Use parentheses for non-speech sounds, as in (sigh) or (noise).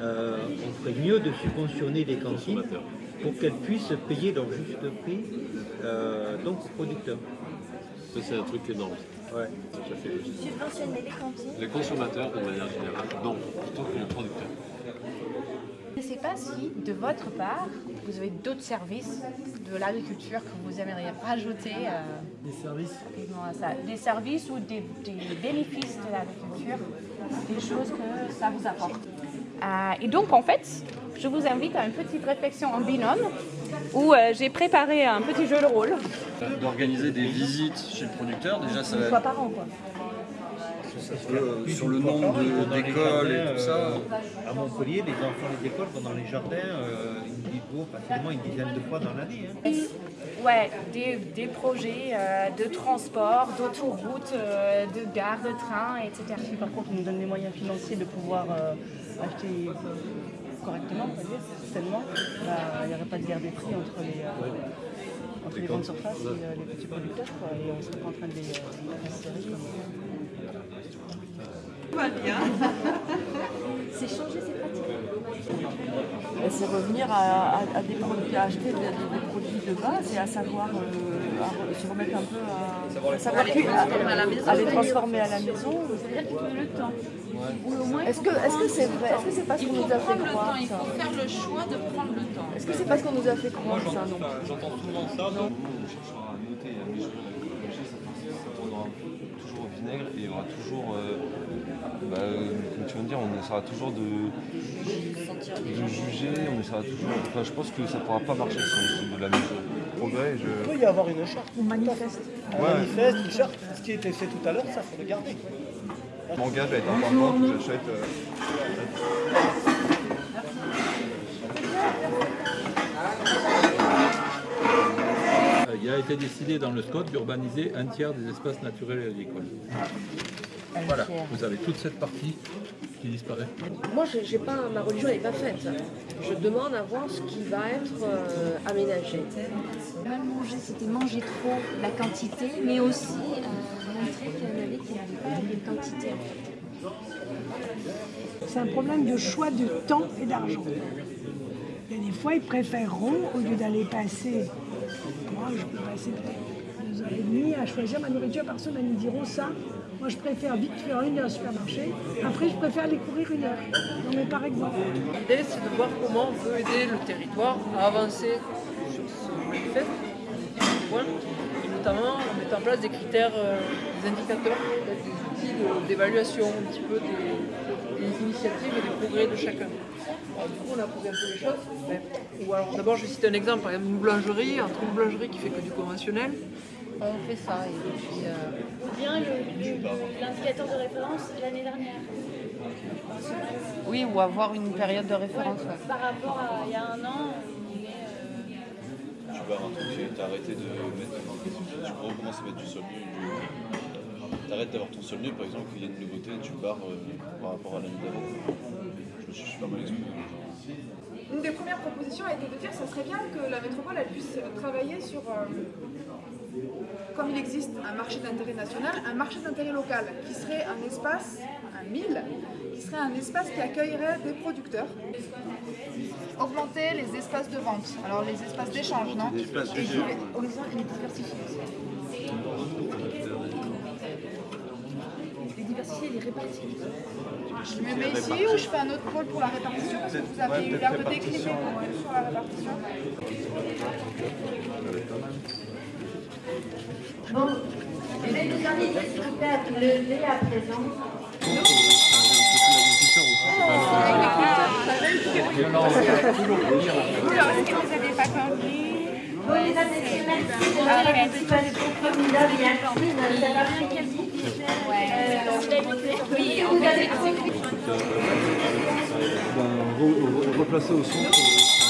Euh, on ferait mieux de subventionner les cantines pour qu'elles puissent payer leur juste prix euh, donc aux producteurs. Ça c'est un truc énorme. Ouais. Subventionner les cantines Les consommateurs de manière générale, non. plutôt que les producteurs. Je ne sais pas si, de votre part, vous avez d'autres services de l'agriculture que vous aimeriez rajouter euh, Des services à ça. Des services ou des, des bénéfices de l'agriculture, des choses que ça vous apporte. Euh, et donc, en fait, je vous invite à une petite réflexion en binôme où euh, j'ai préparé un petit jeu de rôle. d'organiser des visites chez le producteur. Déjà, ça Une fois par an, quoi. Euh, sur le nombre d'écoles et tout ça. euh, À Montpellier, les enfants des écoles vont dans les jardins euh, une, dizaine- oh, facilement une dizaine de fois dans l'année. hein. Ouais, des, des projets euh, de transport, d'autoroute, euh, de gare, de train, etc. Si par contre on nous donne les moyens financiers de pouvoir euh, acheter correctement, on va dire, sainement, bah, il n'y aurait pas de guerre des prix entre les, euh, entre les grandes surfaces et euh, les petits producteurs. Quoi, et on ne serait pas en train de les, euh, les serrer comme (laughs) C'est changer ses pratiques. C'est revenir à, à- à des produits, à acheter des, des- des produits de base et à savoir euh, à se remettre un peu à, à savoir cu- à, à les transformer à la maison. C'est-à-dire qu'il faut le temps. Ou au moins, Est-ce que est-ce que c'est vrai? Est-ce que c'est parce qu'on nous a fait croire il faut faire le choix de prendre le temps. Est-ce que c'est parce qu'on nous a fait croire ça non? J'entends souvent ça. Où on cherchera à noter et à mesurer la ça, toujours au vinaigre et il y aura toujours, euh, bah, euh, comme tu viens de dire, on essaiera toujours de, de juger, on essaiera toujours. Enfin, je pense que ça ne pourra pas marcher essaie de la mesurer. Progrès, je. Il peut y avoir une charte. On manifeste. Un manifeste, une charte, ce qui a été fait tout à l'heure, ça faut le garder. Je m'engage à être important, que j'achète. euh, Euh, Il a été décidé dans le SCOT d'urbaniser un tiers des espaces naturels et agricoles. Voilà, vous avez toute cette partie qui disparaît. Moi, j'ai pas, ma religion n'est pas faite. Je demande à voir ce qui va être euh, aménagé. mal manger, c'était manger trop la quantité, mais aussi euh, montrer qu'il y en avait qui n'avaient pas. C'est un problème de choix de temps et d'argent. Il y a des fois, ils préféreront, au lieu d'aller passer, je peux passer deux heures et demie à choisir ma nourriture par semaine, ils diront ça. Moi je préfère vite faire une heure au supermarché, après je préfère aller courir une heure. Non mais par exemple. L'idée, c'est de voir comment on peut aider le territoire à avancer sur ce manifeste, et notamment en mettant en place des critères, euh, des indicateurs, des outils d'évaluation un petit peu des, des initiatives et des progrès de chacun. Alors, du coup, on a posé un peu les choses. mais- ou alors, d'abord, je vais citer un exemple, par exemple, une boulangerie, entre une boulangerie qui fait que du conventionnel, On fait ça et puis euh, Ou bien l'indicateur de référence l'année dernière. oui, ou avoir une période de référence. ouais. Par rapport à il y a un an, Tu barres un truc, tu arrêté de mettre. Tu recommences à mettre du sol nu. T'arrêtes d'avoir ton sol nu, par exemple, qu'il y a une nouveauté, tu barres euh, par rapport à l'année d'avant. Je me suis pas mal exprimé. Une des premières propositions a été de dire que ça serait bien que la métropole elle puisse travailler sur, euh, comme il existe un marché d'intérêt national, un marché d'intérêt local qui serait un espace, un mille, qui serait un espace qui accueillerait des producteurs. augmenter les espaces de vente, alors les espaces d'échange, non? Des espaces d'échange, et les diversifier aussi. Les diversifier, les répartir. Je me mets ici ou je fais un autre pôle pour la répartition parce que vous avez eu l'air de décliner sur la répartition. Bon, je vais vous inviter s'il vous plaît à vous lever à présent. Bon, les adhérents, merci de des formidables et après-midi. Replacer au centre.